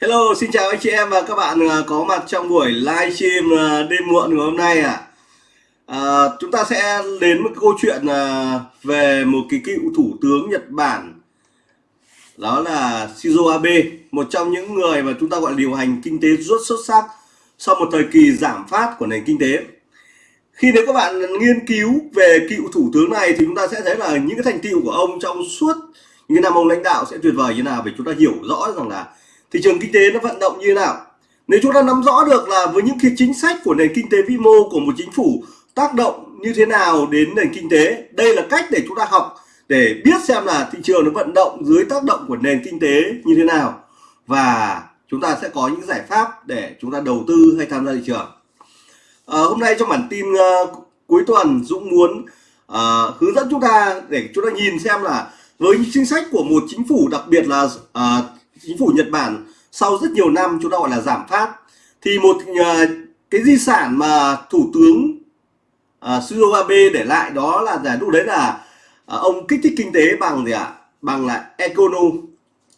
Hello, xin chào anh chị em và các bạn à, có mặt trong buổi livestream à, đêm muộn ngày hôm nay ạ. À. À, chúng ta sẽ đến một câu chuyện à, về một cái cựu thủ tướng Nhật Bản đó là Shinzo Abe, một trong những người mà chúng ta gọi là điều hành kinh tế rất xuất sắc sau một thời kỳ giảm phát của nền kinh tế. Khi nếu các bạn nghiên cứu về cựu thủ tướng này thì chúng ta sẽ thấy là những cái thành tựu của ông trong suốt những năm ông lãnh đạo sẽ tuyệt vời như nào vì chúng ta hiểu rõ rằng là thị trường kinh tế nó vận động như thế nào? Nếu chúng ta nắm rõ được là với những cái chính sách của nền kinh tế vĩ mô của một chính phủ tác động như thế nào đến nền kinh tế đây là cách để chúng ta học để biết xem là thị trường nó vận động dưới tác động của nền kinh tế như thế nào. Và chúng ta sẽ có những giải pháp để chúng ta đầu tư hay tham gia thị trường. À, hôm nay trong bản tin uh, cuối tuần Dũng muốn uh, hướng dẫn chúng ta để chúng ta nhìn xem là với những chính sách của một chính phủ đặc biệt là uh, chính phủ Nhật Bản sau rất nhiều năm chúng ta gọi là giảm phát thì một uh, cái di sản mà thủ tướng uh, Shinzo Abe để lại đó là giải lúc đấy là uh, ông kích thích kinh tế bằng gì ạ? À? bằng là econo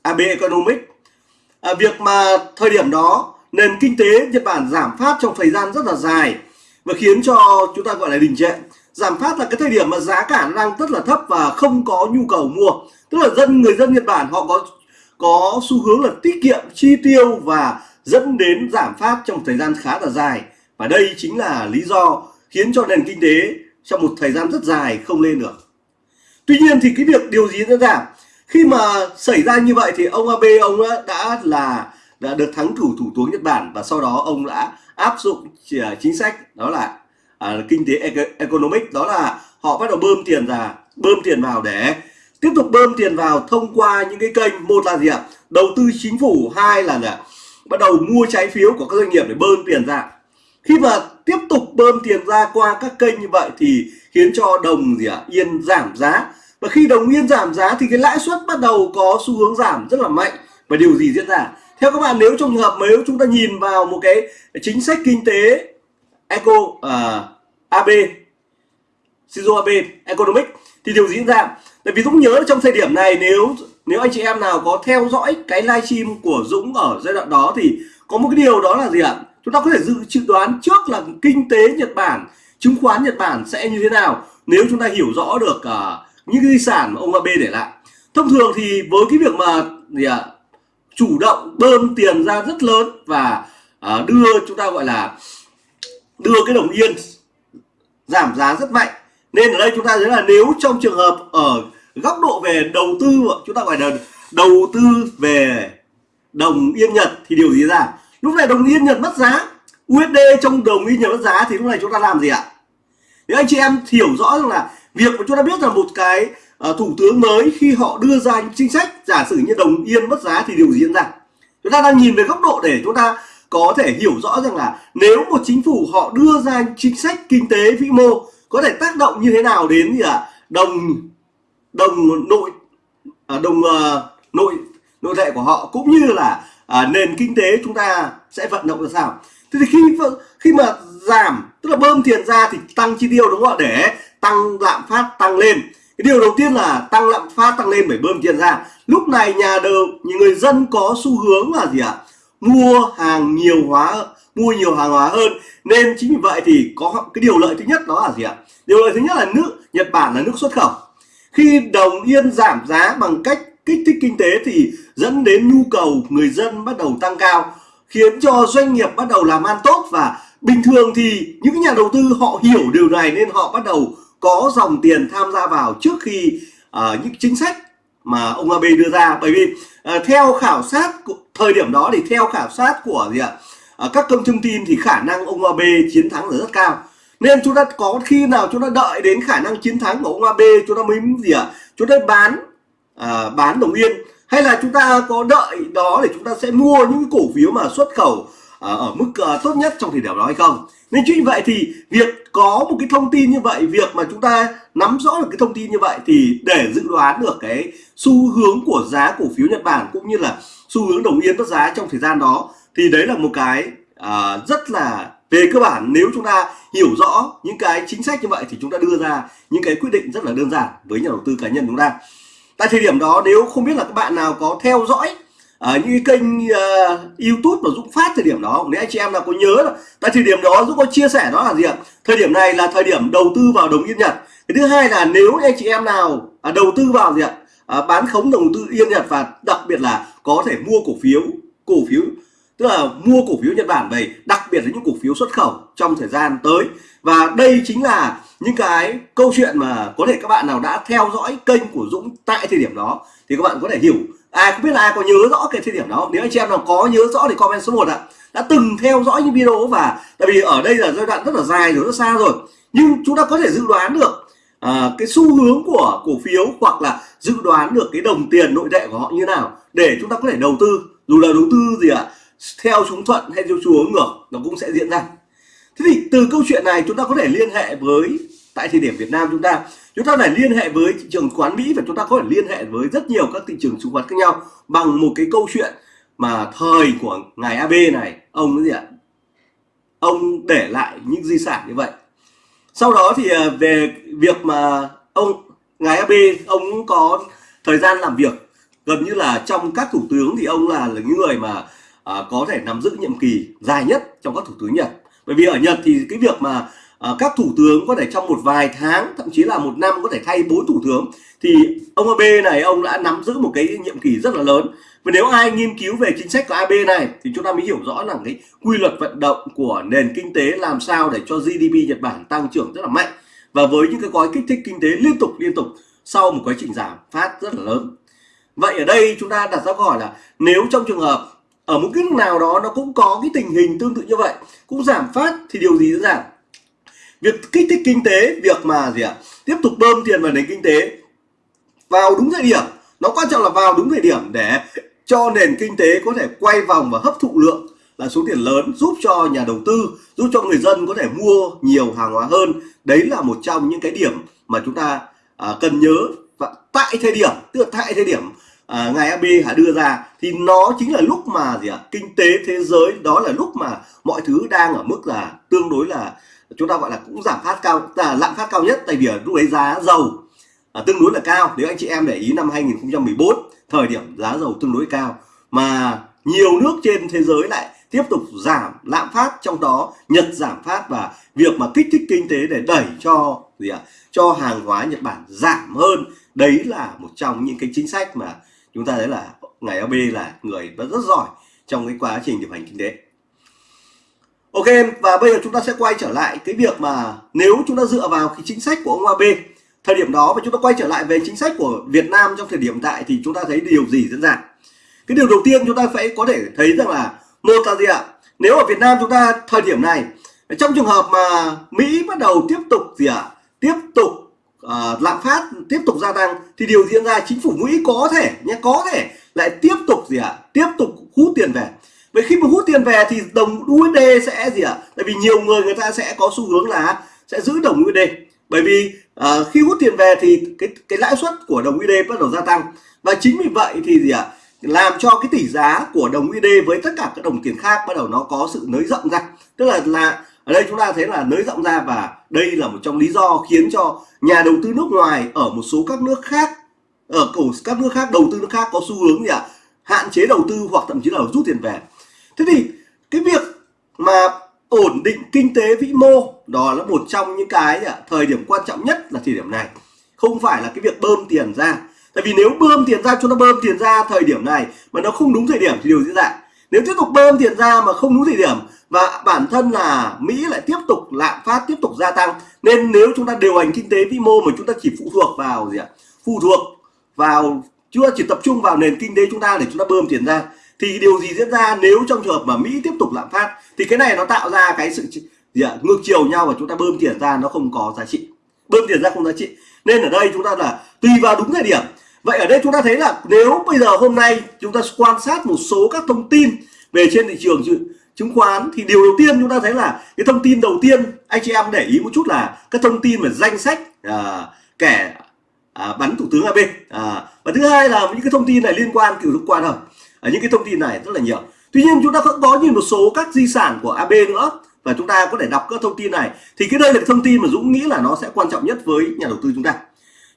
Abe economic uh, việc mà thời điểm đó nền kinh tế Nhật Bản giảm phát trong thời gian rất là dài và khiến cho chúng ta gọi là đình trệ. Giảm phát là cái thời điểm mà giá cả đang rất là thấp và không có nhu cầu mua. Tức là dân người dân Nhật Bản họ có có xu hướng là tiết kiệm chi tiêu và dẫn đến giảm phát trong thời gian khá là dài. Và đây chính là lý do khiến cho nền kinh tế trong một thời gian rất dài không lên được. Tuy nhiên thì cái việc điều gì diễn ra? Khi mà xảy ra như vậy thì ông Abe ông đã là đã được thắng thủ thủ tướng Nhật Bản và sau đó ông đã áp dụng chính sách đó là à, kinh tế economic đó là họ bắt đầu bơm tiền ra bơm tiền vào để tiếp tục bơm tiền vào thông qua những cái kênh một là gì ạ? Đầu tư chính phủ hai là gì ạ? Bắt đầu mua trái phiếu của các doanh nghiệp để bơm tiền ra. Khi mà tiếp tục bơm tiền ra qua các kênh như vậy thì khiến cho đồng gì ạ? Yên giảm giá. Và khi đồng yên giảm giá thì cái lãi suất bắt đầu có xu hướng giảm rất là mạnh. Và điều gì diễn ra? Theo các bạn nếu trong trường hợp nếu chúng ta nhìn vào một cái chính sách kinh tế eco à, uh, AB Shinzo Abe economic thì điều gì diễn ra? Tại vì Dũng nhớ trong thời điểm này nếu nếu anh chị em nào có theo dõi cái livestream của Dũng ở giai đoạn đó thì có một cái điều đó là gì ạ? Chúng ta có thể dự dự đoán trước là kinh tế Nhật Bản chứng khoán Nhật Bản sẽ như thế nào nếu chúng ta hiểu rõ được uh, những di sản mà ông Abe để lại. Thông thường thì với cái việc mà gì ạ? Chủ động bơm tiền ra rất lớn và uh, đưa chúng ta gọi là đưa cái đồng yên giảm giá rất mạnh. Nên ở đây chúng ta thấy là nếu trong trường hợp ở góc độ về đầu tư chúng ta gọi là đầu tư về đồng yên Nhật thì điều gì ra? Lúc này đồng yên Nhật mất giá USD trong đồng yên Nhật mất giá thì lúc này chúng ta làm gì ạ? Nếu anh chị em hiểu rõ rằng là việc mà chúng ta biết là một cái uh, thủ tướng mới khi họ đưa ra những chính sách giả sử như đồng yên mất giá thì điều gì diễn ra? Chúng ta đang nhìn về góc độ để chúng ta có thể hiểu rõ rằng là nếu một chính phủ họ đưa ra chính sách kinh tế vĩ mô có thể tác động như thế nào đến gì ạ? À? đồng đồng nội à, đồng à, nội nội tệ của họ cũng như là à, nền kinh tế chúng ta sẽ vận động ra sao. Thế thì khi khi mà giảm tức là bơm tiền ra thì tăng chi tiêu đúng không ạ? Để tăng lạm phát tăng lên. Cái điều đầu tiên là tăng lạm phát tăng lên phải bơm tiền ra. Lúc này nhà đầu những người dân có xu hướng là gì ạ? Mua hàng nhiều hóa mua nhiều hàng hóa hơn. Nên chính vì vậy thì có cái điều lợi thứ nhất đó là gì ạ? Điều lợi thứ nhất là nước Nhật Bản là nước xuất khẩu khi đồng yên giảm giá bằng cách kích thích kinh tế thì dẫn đến nhu cầu người dân bắt đầu tăng cao khiến cho doanh nghiệp bắt đầu làm ăn tốt. Và bình thường thì những nhà đầu tư họ hiểu điều này nên họ bắt đầu có dòng tiền tham gia vào trước khi uh, những chính sách mà ông Abe đưa ra. Bởi vì uh, theo khảo sát thời điểm đó thì theo khảo sát của gì ạ? Uh, các công thông tin thì khả năng ông Abe chiến thắng là rất cao nên chúng ta có khi nào chúng ta đợi đến khả năng chiến thắng của ông AB chúng ta mới gì ạ? Chúng ta bán à, bán đồng yên. Hay là chúng ta có đợi đó để chúng ta sẽ mua những cổ phiếu mà xuất khẩu à, ở mức à, tốt nhất trong thời điểm đó hay không? Nên chính vậy thì việc có một cái thông tin như vậy việc mà chúng ta nắm rõ được cái thông tin như vậy thì để dự đoán được cái xu hướng của giá cổ phiếu Nhật Bản cũng như là xu hướng đồng yên mất giá trong thời gian đó thì đấy là một cái à, rất là về cơ bản nếu chúng ta hiểu rõ những cái chính sách như vậy thì chúng ta đưa ra những cái quyết định rất là đơn giản với nhà đầu tư cá nhân chúng ta. Tại thời điểm đó nếu không biết là các bạn nào có theo dõi ở những cái kênh uh, YouTube của Dũng phát thời điểm đó nếu anh chị em nào có nhớ là tại thời điểm đó Dũng có chia sẻ đó là gì ạ? Thời điểm này là thời điểm đầu tư vào đồng yên Nhật. Cái thứ hai là nếu anh chị em nào à, đầu tư vào gì ạ? À, bán khống đầu tư yên Nhật và đặc biệt là có thể mua cổ phiếu cổ phiếu tức là mua cổ phiếu Nhật Bản về đặc biệt là những cổ phiếu xuất khẩu trong thời gian tới. Và đây chính là những cái câu chuyện mà có thể các bạn nào đã theo dõi kênh của Dũng tại thời điểm đó thì các bạn có thể hiểu. Ai không biết là ai có nhớ rõ cái thời điểm đó. Nếu anh chị em nào có nhớ rõ thì comment số 1 ạ. Đã từng theo dõi những video và tại vì ở đây là giai đoạn rất là dài rồi rất xa rồi. Nhưng chúng ta có thể dự đoán được à, cái xu hướng của cổ phiếu hoặc là dự đoán được cái đồng tiền nội tệ của họ như nào để chúng ta có thể đầu tư. Dù là đầu tư gì ạ? Theo xuống thuận hay theo xuống ngược nó cũng sẽ diễn ra. Thế thì từ câu chuyện này chúng ta có thể liên hệ với tại thời điểm Việt Nam chúng ta chúng ta phải liên hệ với thị trường quán Mỹ và chúng ta có thể liên hệ với rất nhiều các thị trường chứng khoán khác nhau bằng một cái câu chuyện mà thời của ngài AB này ông cái gì ạ? Ông để lại những di sản như vậy. Sau đó thì à, về việc mà ông ngài AB ông có thời gian làm việc gần như là trong các thủ tướng thì ông là, là những người mà à, có thể nắm giữ nhiệm kỳ dài nhất trong các thủ tướng Nhật. Bởi vì ở Nhật thì cái việc mà à, các thủ tướng có thể trong một vài tháng thậm chí là một năm có thể thay bốn thủ tướng thì ông Abe này ông đã nắm giữ một cái nhiệm kỳ rất là lớn. Và nếu ai nghiên cứu về chính sách của Abe này thì chúng ta mới hiểu rõ là cái quy luật vận động của nền kinh tế làm sao để cho GDP Nhật Bản tăng trưởng rất là mạnh. Và với những cái gói kích thích kinh tế liên tục liên tục sau một quá trình giảm phát rất là lớn. Vậy ở đây chúng ta đặt ra câu hỏi là nếu trong trường hợp ở một cái nước nào đó nó cũng có cái tình hình tương tự như vậy cũng giảm phát thì điều gì sẽ giảm việc kích thích kinh tế việc mà gì ạ? Tiếp tục bơm tiền vào nền kinh tế vào đúng thời điểm. Nó quan trọng là vào đúng thời điểm để cho nền kinh tế có thể quay vòng và hấp thụ lượng là số tiền lớn giúp cho nhà đầu tư giúp cho người dân có thể mua nhiều hàng hóa hơn. Đấy là một trong những cái điểm mà chúng ta à, cần nhớ và tại thời điểm tức là tại thời điểm à, ngài AB đã đưa ra thì nó chính là lúc mà gì ạ? Kinh tế thế giới đó là lúc mà mọi thứ đang ở mức là tương đối là chúng ta gọi là cũng giảm phát cao là lạm phát cao nhất tại vì ở lúc ấy giá dầu à, tương đối là cao. Nếu anh chị em để ý năm 2014 thời điểm giá dầu tương đối cao mà nhiều nước trên thế giới lại tiếp tục giảm lạm phát trong đó Nhật giảm phát và việc mà kích thích kinh tế để đẩy cho gì ạ? Cho hàng hóa Nhật Bản giảm hơn. Đấy là một trong những cái chính sách mà chúng ta thấy là ngài LB là người rất giỏi trong cái quá trình điều hành kinh tế. Ok, và bây giờ chúng ta sẽ quay trở lại cái việc mà nếu chúng ta dựa vào cái chính sách của ông AB thời điểm đó và chúng ta quay trở lại về chính sách của Việt Nam trong thời điểm tại thì chúng ta thấy điều gì diễn ra? Cái điều đầu tiên chúng ta phải có thể thấy rằng là một là gì ạ? Nếu ở Việt Nam chúng ta thời điểm này, trong trường hợp mà Mỹ bắt đầu tiếp tục gì ạ? Tiếp tục uh, lạm phát tiếp tục gia tăng thì điều diễn ra chính phủ Mỹ có thể nhé có thể lại tiếp tục gì ạ? Tiếp tục hút tiền về. Vậy khi mà hút tiền về thì đồng USD sẽ gì ạ? Tại vì nhiều người người ta sẽ có xu hướng là sẽ giữ đồng USD bởi vì uh, khi hút tiền về thì cái cái lãi suất của đồng USD bắt đầu gia tăng. Và chính vì vậy thì gì ạ? Làm cho cái tỷ giá của đồng USD với tất cả các đồng tiền khác bắt đầu nó có sự nới rộng ra. Tức là là ở đây chúng ta thấy là nới rộng ra và đây là một trong lý do khiến cho nhà đầu tư nước ngoài ở một số các nước khác ở các nước khác đầu tư nước khác có xu hướng gì ạ? Hạn chế đầu tư hoặc thậm chí là rút tiền về. Thế thì cái việc mà ổn định kinh tế vĩ mô đó là một trong những cái à, thời điểm quan trọng nhất là thời điểm này. Không phải là cái việc bơm tiền ra. Tại vì nếu bơm tiền ra chúng ta bơm tiền ra thời điểm này mà nó không đúng thời điểm thì điều diễn ra? Nếu tiếp tục bơm tiền ra mà không đúng thời điểm và bản thân là Mỹ lại tiếp tục, lạm phát tiếp tục gia tăng, nên nếu chúng ta điều hành kinh tế vĩ mô mà chúng ta chỉ phụ thuộc vào gì ạ? Phụ thuộc vào chưa chỉ tập trung vào nền kinh tế chúng ta để chúng ta bơm tiền ra, thì điều gì diễn ra nếu trong trường hợp mà Mỹ tiếp tục lạm phát? Thì cái này nó tạo ra cái sự gì ạ? Ngược chiều nhau và chúng ta bơm tiền ra nó không có giá trị. Bơm tiền ra không giá trị. Nên ở đây chúng ta là tùy vào đúng thời điểm vậy ở đây chúng ta thấy là nếu bây giờ hôm nay chúng ta quan sát một số các thông tin về trên thị trường chứng khoán thì điều đầu tiên chúng ta thấy là cái thông tin đầu tiên anh chị em để ý một chút là các thông tin về danh sách à, kẻ à, bắn thủ tướng AB à, và thứ hai là những cái thông tin này liên quan kiểu liên quan không? À, những cái thông tin này rất là nhiều. Tuy nhiên chúng ta cũng có nhìn một số các di sản của AB nữa và chúng ta có thể đọc các thông tin này. Thì cái đây là cái thông tin mà Dũng nghĩ là nó sẽ quan trọng nhất với nhà đầu tư chúng ta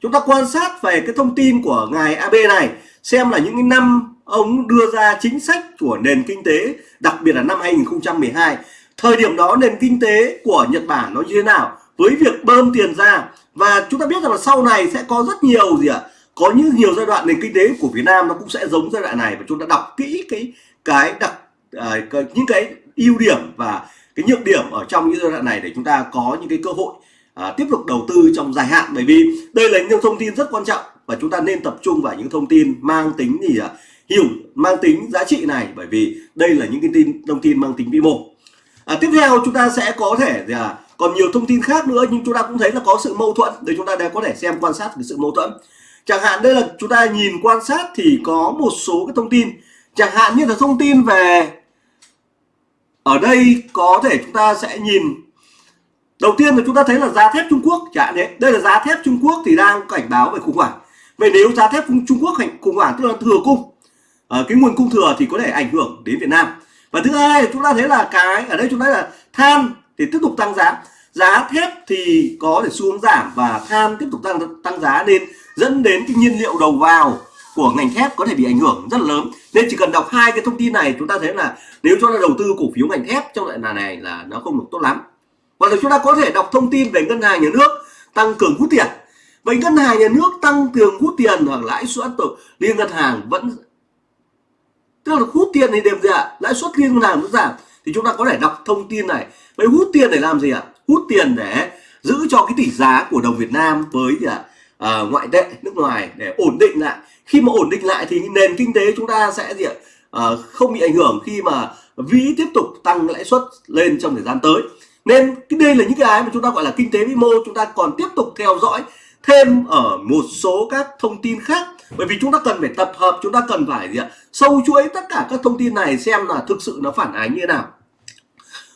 chúng ta quan sát về cái thông tin của ngài AB này xem là những cái năm ông đưa ra chính sách của nền kinh tế đặc biệt là năm 2012 thời điểm đó nền kinh tế của Nhật Bản nó như thế nào? Với việc bơm tiền ra và chúng ta biết rằng là sau này sẽ có rất nhiều gì ạ? Có những nhiều giai đoạn nền kinh tế của Việt Nam nó cũng sẽ giống giai đoạn này và chúng ta đọc kỹ cái cái đặc à, cái, những cái ưu điểm và cái nhược điểm ở trong những giai đoạn này để chúng ta có những cái cơ hội à, tiếp tục đầu tư trong dài hạn. Bởi vì đây là những thông tin rất quan trọng và chúng ta nên tập trung vào những thông tin mang tính gì à, hiểu mang tính giá trị này. Bởi vì đây là những cái tin thông tin mang tính vĩ mô. À, tiếp theo chúng ta sẽ có thể là còn nhiều thông tin khác nữa nhưng chúng ta cũng thấy là có sự mâu thuẫn. Để chúng ta đã có thể xem quan sát cái sự mâu thuẫn. Chẳng hạn đây là chúng ta nhìn quan sát thì có một số cái thông tin. Chẳng hạn như là thông tin về ở đây có thể chúng ta sẽ nhìn đầu tiên là chúng ta thấy là giá thép Trung Quốc, chả đấy. Đây là giá thép Trung Quốc thì đang cảnh báo về khủng hoảng. Vậy nếu giá thép Trung Quốc khủng hoảng, tức là thừa cung ở cái nguồn cung thừa thì có thể ảnh hưởng đến Việt Nam. Và thứ hai chúng ta thấy là cái, ở đây chúng ta là than thì tiếp tục tăng giá. Giá thép thì có thể xuống giảm và than tiếp tục tăng tăng giá nên dẫn đến cái nhiên liệu đầu vào của ngành thép có thể bị ảnh hưởng rất lớn. Nên chỉ cần đọc hai cái thông tin này, chúng ta thấy là nếu cho là đầu tư cổ phiếu ngành thép trong lại này là nó không được tốt lắm hoặc là chúng ta có thể đọc thông tin về ngân hàng nhà nước tăng cường hút tiền. Vậy ngân hàng nhà nước tăng cường hút tiền hoặc lãi suất liên ngân hàng vẫn tức là hút tiền thì đều gì ạ lãi suất liên ngân hàng vẫn giảm. Thì chúng ta có thể đọc thông tin này. Vậy hút tiền để làm gì ạ? Hút tiền để giữ cho cái tỷ giá của đồng Việt Nam với gì ạ à, ngoại tệ nước ngoài để ổn định lại. Khi mà ổn định lại thì nền kinh tế chúng ta sẽ gì ạ? À, không bị ảnh hưởng khi mà vĩ tiếp tục tăng lãi suất lên trong thời gian tới nên cái đây là những cái mà chúng ta gọi là kinh tế vĩ mô, chúng ta còn tiếp tục theo dõi thêm ở một số các thông tin khác. Bởi vì chúng ta cần phải tập hợp, chúng ta cần phải gì ạ? Sâu chuỗi tất cả các thông tin này xem là thực sự nó phản ánh như thế nào.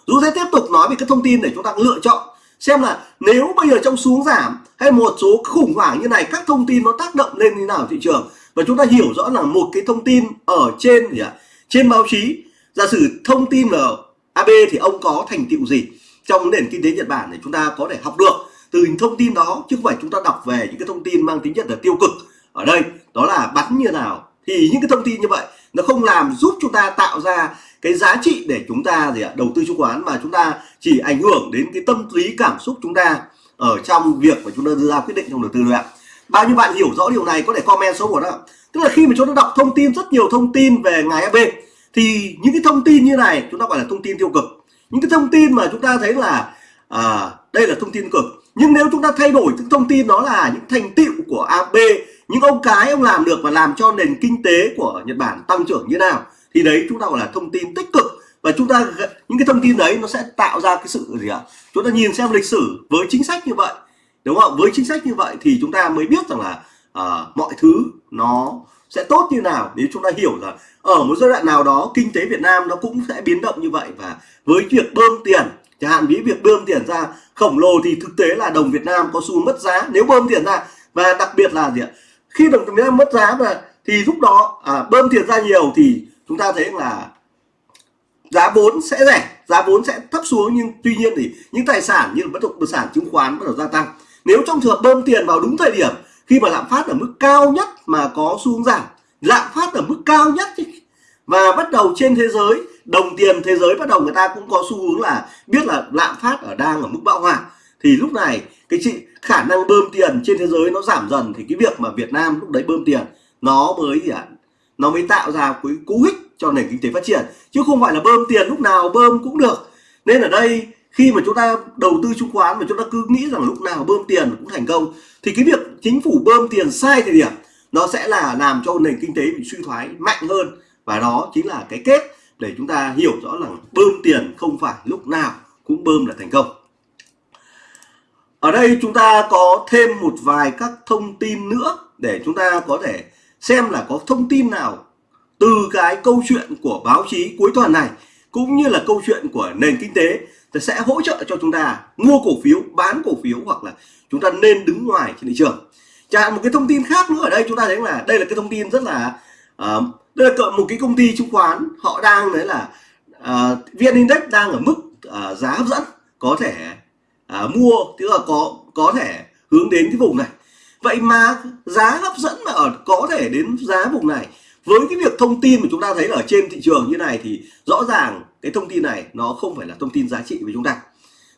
Dù sẽ tiếp tục nói về các thông tin để chúng ta lựa chọn xem là nếu bây giờ trong xuống giảm hay một số khủng hoảng như này, các thông tin nó tác động lên như nào thị trường. Và chúng ta hiểu rõ là một cái thông tin ở trên gì ạ? Trên báo chí. Giả sử thông tin là AB thì ông có thành tựu gì? Trong nền kinh tế Nhật Bản để chúng ta có thể học được từ thông tin đó, chứ không phải chúng ta đọc về những cái thông tin mang tính chất là tiêu cực. Ở đây, đó là bắn như nào. Thì những cái thông tin như vậy, nó không làm giúp chúng ta tạo ra cái giá trị để chúng ta gì ạ, đầu tư chứng khoán, mà chúng ta chỉ ảnh hưởng đến cái tâm lý, cảm xúc chúng ta ở trong việc mà chúng ta đưa ra quyết định trong đầu tư thôi ạ. Bao nhiêu bạn hiểu rõ điều này, có thể comment số một đó tức là khi mà chúng ta đọc thông tin, rất nhiều thông tin về ngài AB thì những cái thông tin như này, chúng ta gọi là thông tin tiêu cực những cái thông tin mà chúng ta thấy là à, đây là thông tin cực. Nhưng nếu chúng ta thay đổi những thông tin đó là những thành tựu của AB những ông cái ông làm được và làm cho nền kinh tế của Nhật Bản tăng trưởng như nào thì đấy chúng ta gọi là thông tin tích cực. Và chúng ta những cái thông tin đấy nó sẽ tạo ra cái sự gì ạ? Chúng ta nhìn xem lịch sử với chính sách như vậy đúng không? Với chính sách như vậy thì chúng ta mới biết rằng là à, mọi thứ nó sẽ tốt như nào nếu chúng ta hiểu là ở một giai đoạn nào đó kinh tế Việt Nam nó cũng sẽ biến động như vậy. Và với việc bơm tiền chẳng hạn ví việc bơm tiền ra khổng lồ thì thực tế là đồng Việt Nam có xu mất giá. Nếu bơm tiền ra và đặc biệt là gì ạ? Khi đồng Việt Nam mất giá và thì lúc đó à, bơm tiền ra nhiều thì chúng ta thấy là giá vốn sẽ rẻ giá vốn sẽ thấp xuống. Nhưng tuy nhiên thì những tài sản như bất động sản chứng khoán bắt đầu gia tăng. Nếu trong trường hợp bơm tiền vào đúng thời điểm khi mà lạm phát ở mức cao nhất mà có xu hướng giảm, lạm phát ở mức cao nhất và bắt đầu trên thế giới, đồng tiền thế giới bắt đầu người ta cũng có xu hướng là biết là lạm phát ở đang ở mức bão hòa. Thì lúc này, cái chị, khả năng bơm tiền trên thế giới nó giảm dần thì cái việc mà Việt Nam lúc đấy bơm tiền, nó mới gì ạ nó mới tạo ra cái cú hích cho nền kinh tế phát triển. Chứ không phải là bơm tiền lúc nào bơm cũng được. Nên ở đây khi mà chúng ta đầu tư chứng khoán mà chúng ta cứ nghĩ rằng lúc nào bơm tiền cũng thành công, thì cái việc chính phủ bơm tiền sai thời điểm, nó sẽ là làm cho nền kinh tế bị suy thoái mạnh hơn. Và đó chính là cái kết để chúng ta hiểu rõ là bơm tiền không phải lúc nào cũng bơm là thành công. Ở đây chúng ta có thêm một vài các thông tin nữa để chúng ta có thể xem là có thông tin nào từ cái câu chuyện của báo chí cuối tuần này, cũng như là câu chuyện của nền kinh tế thì sẽ hỗ trợ cho chúng ta mua cổ phiếu bán cổ phiếu hoặc là chúng ta nên đứng ngoài trên thị trường. Chẳng một cái thông tin khác nữa ở đây chúng ta thấy là đây là cái thông tin rất là uh, đây là một cái công ty chứng khoán họ đang đấy là uh, vn index đang ở mức uh, giá hấp dẫn có thể uh, mua tức là có có thể hướng đến cái vùng này. Vậy mà giá hấp dẫn mà ở có thể đến giá vùng này với cái việc thông tin mà chúng ta thấy ở trên thị trường như này thì rõ ràng cái thông tin này nó không phải là thông tin giá trị với chúng ta.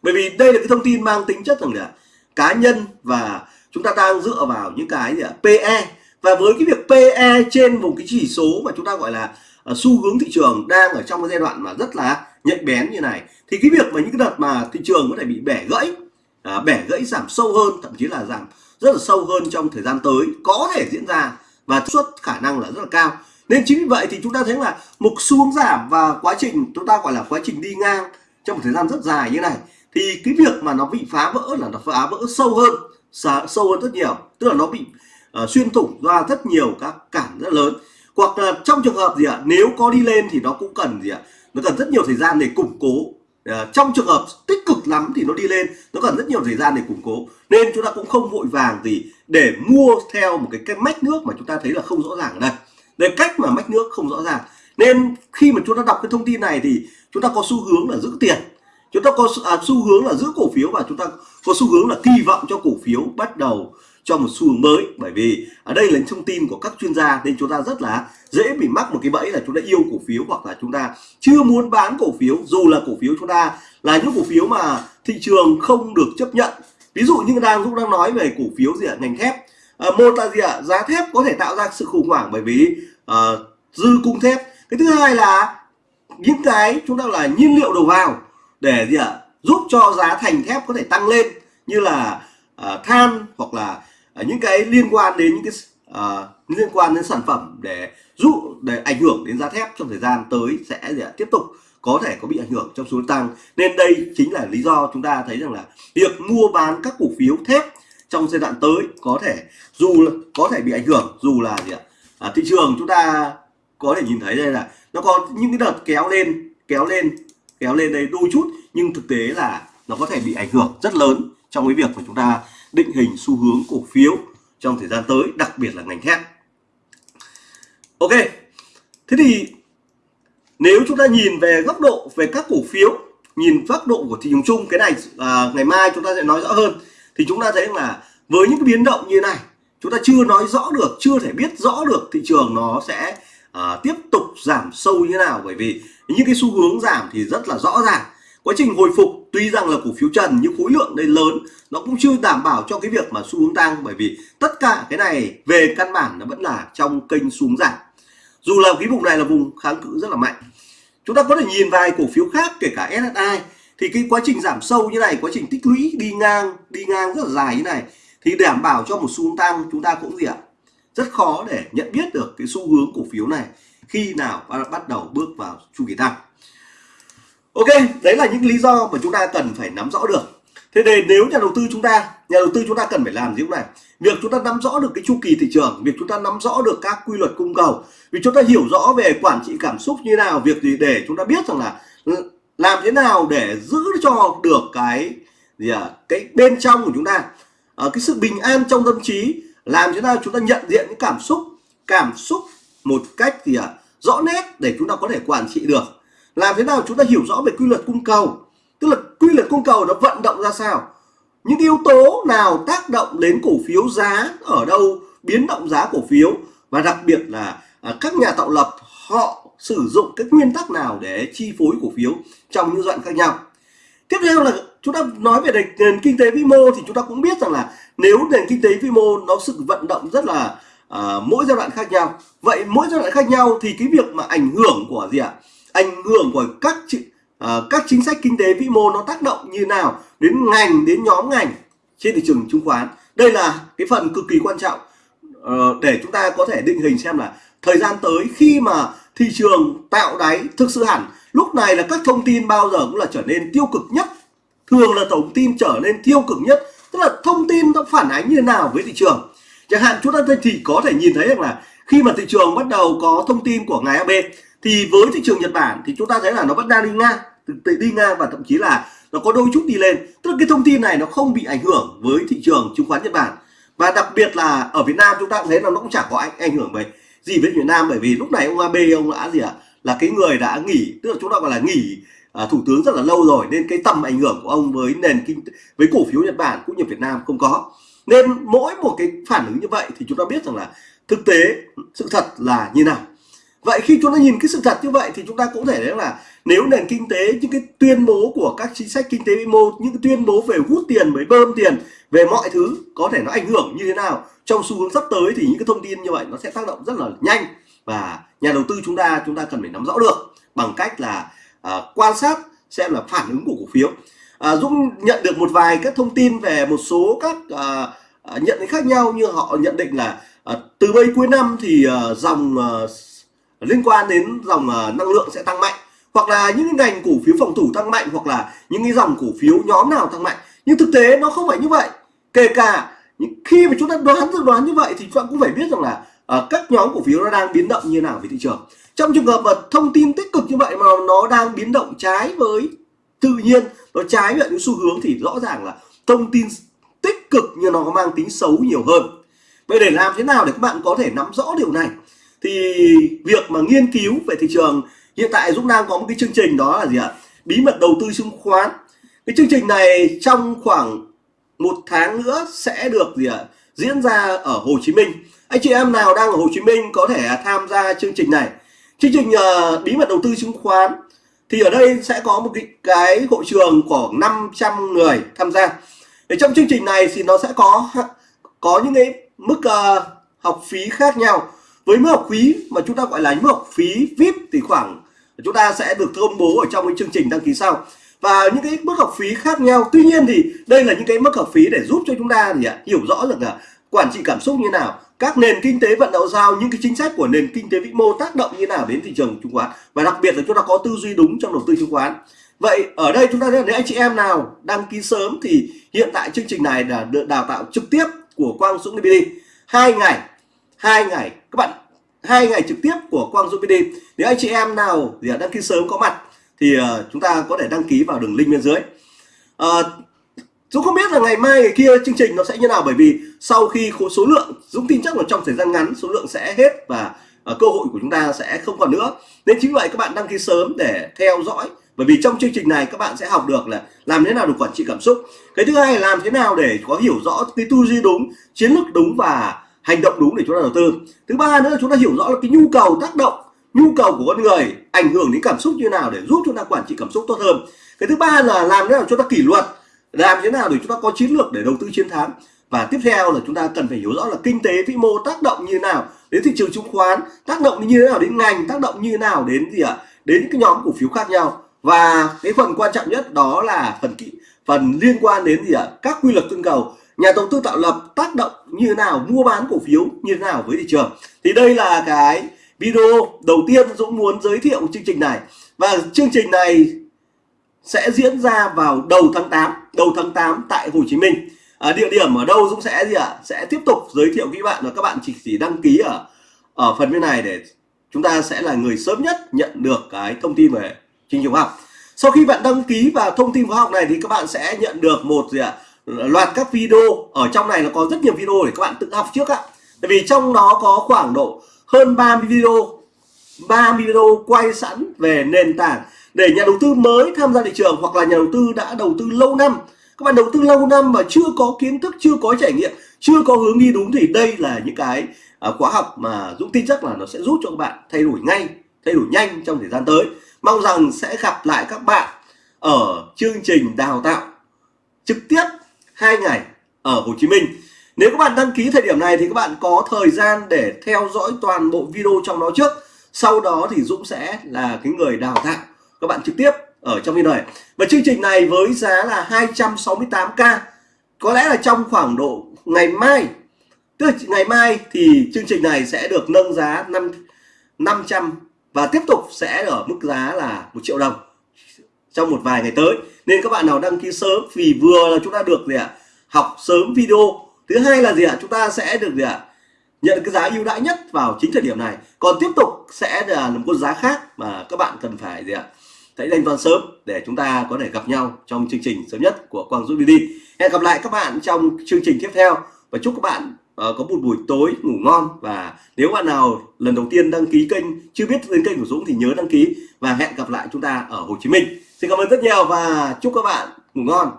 Bởi vì đây là cái thông tin mang tính chất rằng là cá nhân và chúng ta đang dựa vào những cái gì ạ? PE và với cái việc PE trên một cái chỉ số mà chúng ta gọi là à, xu hướng thị trường đang ở trong cái giai đoạn mà rất là nhạy bén như này thì cái việc mà những cái đợt mà thị trường có thể bị bẻ gãy à, bẻ gãy giảm sâu hơn thậm chí là giảm rất là sâu hơn trong thời gian tới có thể diễn ra và suất khả năng là rất là cao. Nên chính vì vậy thì chúng ta thấy là một xu hướng giảm và quá trình chúng ta gọi là quá trình đi ngang trong một thời gian rất dài như này thì cái việc mà nó bị phá vỡ là nó phá vỡ sâu hơn sâu hơn rất nhiều. Tức là nó bị uh, xuyên thủng ra rất nhiều các cản rất lớn. Hoặc là trong trường hợp gì ạ nếu có đi lên thì nó cũng cần gì ạ nó cần rất nhiều thời gian để củng cố. Uh, trong trường hợp tích cực lắm thì nó đi lên nó cần rất nhiều thời gian để củng cố. Nên chúng ta cũng không vội vàng gì để mua theo một cái cái mách nước mà chúng ta thấy là không rõ ràng ở đây. Đây cách mà mách nước không rõ ràng. Nên khi mà chúng ta đọc cái thông tin này thì chúng ta có xu hướng là giữ tiền. Chúng ta có à, xu hướng là giữ cổ phiếu và chúng ta có xu hướng là kỳ vọng cho cổ phiếu bắt đầu cho một xu hướng mới. Bởi vì ở đây là thông tin của các chuyên gia nên chúng ta rất là dễ bị mắc một cái bẫy là chúng ta yêu cổ phiếu hoặc là chúng ta chưa muốn bán cổ phiếu. Dù là cổ phiếu chúng ta là những cổ phiếu mà thị trường không được chấp nhận ví dụ như đang Dũng đang nói về cổ phiếu gì ạ? Ngành thép. À, một là gì ạ? Giá thép có thể tạo ra sự khủng hoảng bởi vì uh, dư cung thép. Cái thứ hai là những cái chúng ta là nhiên liệu đầu vào để gì ạ? Giúp cho giá thành thép có thể tăng lên như là uh, than hoặc là uh, những cái liên quan đến những cái uh, liên quan đến sản phẩm để giúp để ảnh hưởng đến giá thép trong thời gian tới sẽ gì ạ? tiếp tục có thể có bị ảnh hưởng trong xu hướng tăng. Nên đây chính là lý do chúng ta thấy rằng là việc mua bán các cổ phiếu thép trong giai đoạn tới có thể dù có thể bị ảnh hưởng dù là gì ạ? À, thị trường chúng ta có thể nhìn thấy đây là nó có những cái đợt kéo lên kéo lên kéo lên đây đôi chút nhưng thực tế là nó có thể bị ảnh hưởng rất lớn trong cái việc mà chúng ta định hình xu hướng cổ phiếu trong thời gian tới đặc biệt là ngành thép. Ok thế thì nếu chúng ta nhìn về góc độ về các cổ phiếu nhìn góc độ của thị trường chung cái này à, ngày mai chúng ta sẽ nói rõ hơn thì chúng ta thấy là với những cái biến động như này chúng ta chưa nói rõ được chưa thể biết rõ được thị trường nó sẽ à, tiếp tục giảm sâu như thế nào. Bởi vì những cái xu hướng giảm thì rất là rõ ràng. Quá trình hồi phục tuy rằng là cổ phiếu trần nhưng khối lượng đây lớn nó cũng chưa đảm bảo cho cái việc mà xu hướng tăng. Bởi vì tất cả cái này về căn bản nó vẫn là trong kênh xuống giảm dù là cái vùng này là vùng kháng cự rất là mạnh. Chúng ta có thể nhìn vài cổ phiếu khác, kể cả SSI thì cái quá trình giảm sâu như này, quá trình tích lũy đi ngang đi ngang rất là dài như này, thì đảm bảo cho một xu hướng tăng, chúng ta cũng gì ạ? Rất khó để nhận biết được cái xu hướng cổ phiếu này khi nào bắt đầu bước vào chu kỳ tăng. Ok, đấy là những lý do mà chúng ta cần phải nắm rõ được thế nên nếu nhà đầu tư chúng ta nhà đầu tư chúng ta cần phải làm gì lúc này? Việc chúng ta nắm rõ được cái chu kỳ thị trường việc chúng ta nắm rõ được các quy luật cung cầu vì chúng ta hiểu rõ về quản trị cảm xúc như nào việc gì để chúng ta biết rằng là làm thế nào để giữ cho được cái gì à, cái bên trong của chúng ta. Ở cái sự bình an trong tâm trí làm thế nào chúng ta nhận diện những cảm xúc cảm xúc một cách gì à, rõ nét để chúng ta có thể quản trị được. Làm thế nào chúng ta hiểu rõ về quy luật cung cầu tức là quy luật cung cầu nó vận động ra sao? Những yếu tố nào tác động đến cổ phiếu giá ở đâu biến động giá cổ phiếu? Và đặc biệt là à, các nhà tạo lập họ sử dụng cái nguyên tắc nào để chi phối cổ phiếu trong những đoạn khác nhau? Tiếp theo là chúng ta nói về nền kinh tế vĩ mô thì chúng ta cũng biết rằng là nếu nền kinh tế vĩ mô nó sự vận động rất là uh, mỗi giai đoạn khác nhau. Vậy mỗi giai đoạn khác nhau thì cái việc mà ảnh hưởng của gì ạ? Ảnh hưởng của các uh, các chính sách kinh tế vĩ mô nó tác động như nào đến ngành đến nhóm ngành trên thị trường chứng khoán? Đây là cái phần cực kỳ quan trọng. Uh, để chúng ta có thể định hình xem là thời gian tới khi mà thị trường tạo đáy thực sự hẳn lúc này là các thông tin bao giờ cũng là trở nên tiêu cực nhất. Thường là thông tin trở nên tiêu cực nhất tức là thông tin nó phản ánh như thế nào với thị trường. Chẳng hạn chúng ta thì có thể nhìn thấy rằng là khi mà thị trường bắt đầu có thông tin của ngài AB thì với thị trường Nhật Bản thì chúng ta thấy là nó vẫn đang đi ngang đi ngang và thậm chí là nó có đôi chút đi lên. Tức là cái thông tin này nó không bị ảnh hưởng với thị trường chứng khoán Nhật Bản. Và đặc biệt là ở Việt Nam chúng ta cũng thấy là nó cũng chẳng có ảnh, ảnh hưởng về gì với Việt Nam. Bởi vì lúc này ông AB ông đã gì ạ? À? là cái người đã nghỉ tức là chúng ta gọi là nghỉ à, thủ tướng rất là lâu rồi. Nên cái tầm ảnh hưởng của ông với nền kinh với cổ phiếu Nhật Bản cũng như Việt Nam không có. Nên mỗi một cái phản ứng như vậy thì chúng ta biết rằng là thực tế sự thật là như nào vậy khi chúng ta nhìn cái sự thật như vậy thì chúng ta cũng thể thấy là nếu nền kinh tế những cái tuyên bố của các chính sách kinh tế vĩ mô những cái tuyên bố về hút tiền với bơm tiền về mọi thứ có thể nó ảnh hưởng như thế nào trong xu hướng sắp tới thì những cái thông tin như vậy nó sẽ tác động rất là nhanh và nhà đầu tư chúng ta chúng ta cần phải nắm rõ được bằng cách là uh, quan sát xem là phản ứng của cổ phiếu. Uh, Dũng nhận được một vài các thông tin về một số các uh, nhận định khác nhau như họ nhận định là uh, từ bây cuối năm thì uh, dòng uh, liên quan đến dòng ờ, năng lượng sẽ tăng mạnh hoặc là những cái ngành cổ phiếu phòng thủ tăng mạnh hoặc là những cái dòng cổ phiếu nhóm nào tăng mạnh. Nhưng thực tế nó không phải như vậy. Kể cả khi mà chúng ta đoán dự đoán như vậy thì chúng ta cũng phải biết rằng là uh, các nhóm cổ phiếu nó đang biến động như nào về thị trường. Trong trường hợp mà thông tin tích cực như vậy mà nó đang biến động trái với tự nhiên nó trái với những xu hướng thì rõ ràng là thông tin tích cực nhưng nó có mang tính xấu nhiều hơn. Vậy để làm thế nào để các bạn có thể nắm rõ điều này? Thì việc mà nghiên cứu về thị trường hiện tại Dũng đang có một cái chương trình đó là gì ạ? Bí mật đầu tư chứng khoán. Cái chương trình này trong khoảng một tháng nữa sẽ được gì ạ? Diễn ra ở Hồ Chí Minh. Anh chị em nào đang ở Hồ Chí Minh có thể tham gia chương trình này. Chương trình uh, bí mật đầu tư chứng khoán. Thì ở đây sẽ có một cái, cái hội trường khoảng 500 người tham gia. Để trong chương trình này thì nó sẽ có có những cái mức uh, học phí khác nhau với mức học phí mà chúng ta gọi là mức học phí VIP thì khoảng chúng ta sẽ được công bố ở trong cái chương trình đăng ký sau. Và những cái mức học phí khác nhau, tuy nhiên thì đây là những cái mức học phí để giúp cho chúng ta gì ạ, hiểu rõ được là quản trị cảm xúc như nào, các nền kinh tế vận động giao, những cái chính sách của nền kinh tế vĩ mô tác động như nào đến thị trường chứng khoán. Và đặc biệt là chúng ta có tư duy đúng trong đầu tư chứng khoán. Vậy ở đây chúng ta thấy nếu anh chị em nào đăng ký sớm thì hiện tại chương trình này là được đào tạo trực tiếp của Quang Dũng DBD hai ngày hai ngày các bạn hai ngày trực tiếp của Quang Dũng PD nếu anh chị em nào thì đăng ký sớm có mặt thì ờ, chúng ta có thể đăng ký vào đường link bên dưới. À, Dũng không biết là ngày mai ngày kia chương trình nó sẽ như nào bởi vì sau khi số lượng Dũng tin chắc là trong thời gian ngắn số lượng sẽ hết và uh, cơ hội của chúng ta sẽ không còn nữa. Nên chính vậy các bạn đăng ký sớm để theo dõi. Bởi vì trong chương trình này các bạn sẽ học được là làm thế nào để quản trị cảm xúc. Cái thứ hai là làm thế nào để có hiểu rõ cái tư duy đúng chiến lược đúng và hành động đúng để chúng ta đầu tư. Thứ ba nữa là chúng ta hiểu rõ là cái nhu cầu tác động, nhu cầu của con người ảnh hưởng đến cảm xúc như nào để giúp chúng ta quản trị cảm xúc tốt hơn. Cái thứ ba là làm thế nào chúng ta kỷ luật, làm thế nào để chúng ta có chiến lược để đầu tư chiến thắng. Và tiếp theo là chúng ta cần phải hiểu rõ là kinh tế vĩ mô tác động như thế nào đến thị trường chứng khoán, tác động như thế nào đến ngành, tác động như thế nào đến gì ạ? À? đến cái nhóm cổ phiếu khác nhau. Và cái phần quan trọng nhất đó là phần kỹ, phần liên quan đến gì ạ? À? các quy luật tương cầu nhà đầu tư tạo lập tác động như thế nào mua bán cổ phiếu như thế nào với thị trường thì đây là cái video đầu tiên Dũng muốn giới thiệu chương trình này và chương trình này sẽ diễn ra vào đầu tháng 8 đầu tháng 8 tại Hồ Chí Minh à, địa điểm ở đâu Dũng sẽ gì ạ à? sẽ tiếp tục giới thiệu với bạn và các bạn chỉ chỉ đăng ký ở ở phần bên này để chúng ta sẽ là người sớm nhất nhận được cái thông tin về chương trình học sau khi bạn đăng ký vào thông tin khóa học này thì các bạn sẽ nhận được một gì ạ à? Loạt các video, ở trong này nó có rất nhiều video để các bạn tự học trước ạ. Tại vì trong đó có khoảng độ hơn 30 video 30 video quay sẵn về nền tảng để nhà đầu tư mới tham gia thị trường hoặc là nhà đầu tư đã đầu tư lâu năm. Các bạn đầu tư lâu năm mà chưa có kiến thức, chưa có trải nghiệm, chưa có hướng đi đúng thì đây là những cái à, khóa học mà Dũng tin chắc là nó sẽ giúp cho các bạn thay đổi ngay, thay đổi nhanh trong thời gian tới. Mong rằng sẽ gặp lại các bạn ở chương trình đào tạo trực tiếp hai ngày ở Hồ Chí Minh. Nếu các bạn đăng ký thời điểm này thì các bạn có thời gian để theo dõi toàn bộ video trong đó trước. Sau đó thì Dũng sẽ là cái người đào tạo các bạn trực tiếp ở trong video này. Và chương trình này với giá là 268k có lẽ là trong khoảng độ ngày mai. Tức là ngày mai thì chương trình này sẽ được nâng giá 5 500 và tiếp tục sẽ ở mức giá là một triệu đồng trong một vài ngày tới. Nên các bạn nào đăng ký sớm vì vừa là chúng ta được gì ạ? Học sớm video. Thứ hai là gì ạ? Chúng ta sẽ được gì ạ? Nhận cái giá ưu đãi nhất vào chính thời điểm này. Còn tiếp tục sẽ là một con giá khác mà các bạn cần phải gì ạ? Hãy thanh toán sớm để chúng ta có thể gặp nhau trong chương trình sớm nhất của Quang Dũng đi hẹn gặp lại các bạn trong chương trình tiếp theo. Và chúc các bạn uh, có một buổi tối ngủ ngon. Và nếu bạn nào lần đầu tiên đăng ký kênh chưa biết đến kênh của Dũng thì nhớ đăng ký. Và hẹn gặp lại chúng ta ở Hồ Chí Minh xin cảm ơn rất nhiều và chúc các bạn ngủ ngon.